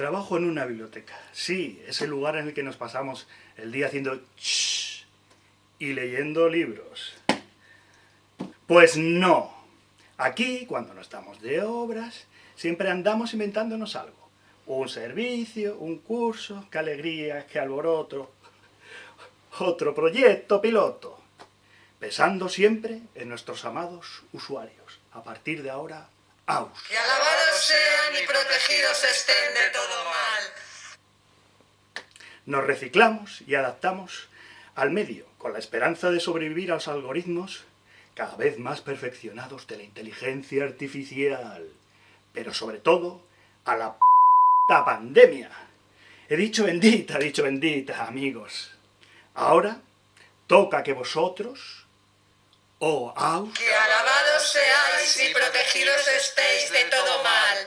Trabajo en una biblioteca. Sí, es el lugar en el que nos pasamos el día haciendo shh y leyendo libros. Pues no. Aquí, cuando no estamos de obras, siempre andamos inventándonos algo. Un servicio, un curso, qué alegría, qué alboroto. Otro proyecto piloto. Pensando siempre en nuestros amados usuarios. A partir de ahora, aus. Y alabados sean y protegidos estén de todo mal. Nos reciclamos y adaptamos al medio, con la esperanza de sobrevivir a los algoritmos cada vez más perfeccionados de la inteligencia artificial, pero sobre todo a la p pandemia. He dicho bendita, he dicho bendita, amigos. Ahora toca que vosotros, oh Que alabados seáis y protegidos estéis de todo mal.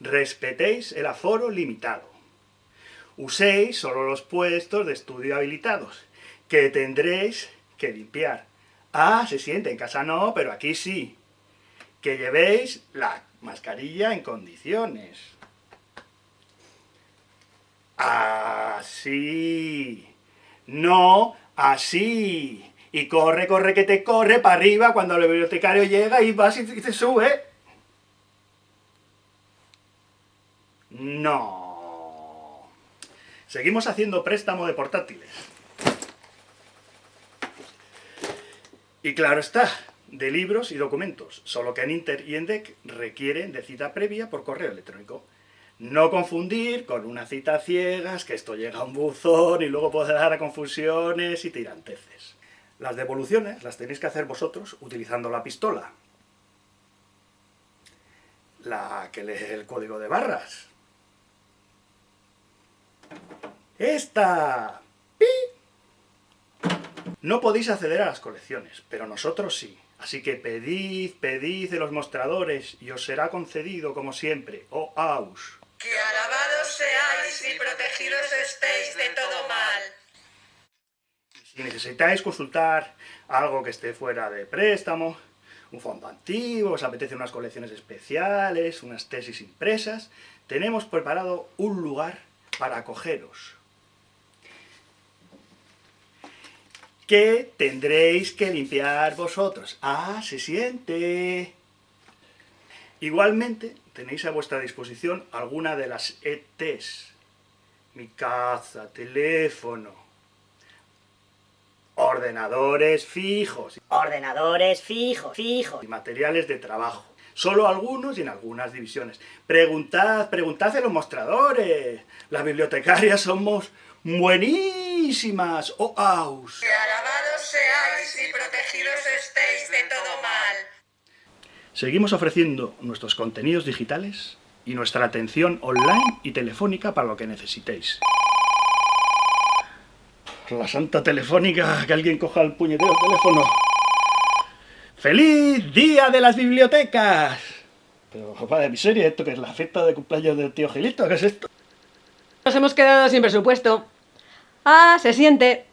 respetéis el aforo limitado. Uséis solo los puestos de estudio habilitados, que tendréis que limpiar. Ah, se siente, en casa no, pero aquí sí. Que llevéis la mascarilla en condiciones. Así. No, así. Y corre, corre, que te corre para arriba cuando el bibliotecario llega y vas y te sube. No. Seguimos haciendo préstamo de portátiles. Y claro está, de libros y documentos, solo que en Inter y en DEC requieren de cita previa por correo electrónico. No confundir con una cita ciegas, que esto llega a un buzón y luego puede dar a confusiones y tiranteces. Las devoluciones las tenéis que hacer vosotros utilizando la pistola. La que lee el código de barras. ¡Esta! ¡Pi! No podéis acceder a las colecciones, pero nosotros sí. Así que pedid, pedid de los mostradores, y os será concedido, como siempre, oh aus. Que alabados seáis y protegidos estéis. Si necesitáis consultar algo que esté fuera de préstamo, un fondo antiguo, os apetece unas colecciones especiales, unas tesis impresas, tenemos preparado un lugar para acogeros. Que tendréis que limpiar vosotros. ¡Ah, se siente! Igualmente, tenéis a vuestra disposición alguna de las ETs. Mi casa, teléfono, ordenadores fijos Ordenadores fijos, fijos. y materiales de trabajo. Solo algunos y en algunas divisiones. Preguntad, preguntad en los mostradores. Las bibliotecarias somos buenísimas. Oh, aus. Que alabados seáis y protegidos estéis de todo mal. Seguimos ofreciendo nuestros contenidos digitales y nuestra atención online y telefónica para lo que necesitéis. La santa telefónica, que alguien coja el puñetero teléfono. ¡Feliz Día de las Bibliotecas! Pero, padre, miseria, ¿esto que es la fiesta de cumpleaños del tío Gilito? ¿Qué es esto? Nos hemos quedado sin presupuesto. Ah, se siente.